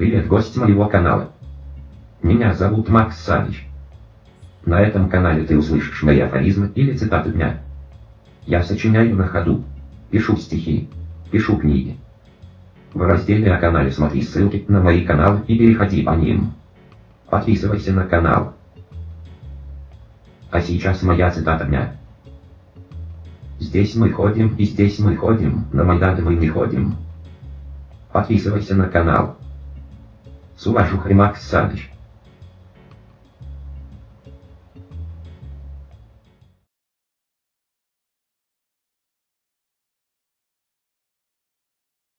Привет, гость моего канала. Меня зовут Макс Саныч. На этом канале ты услышишь мои афоризмы или цитаты дня. Я сочиняю на ходу, пишу стихи, пишу книги. В разделе о канале смотри ссылки на мои каналы и переходи по ним. Подписывайся на канал. А сейчас моя цитата дня. Здесь мы ходим и здесь мы ходим, на Майдан мы не ходим. Подписывайся на канал. С уважухой Макс Саныч.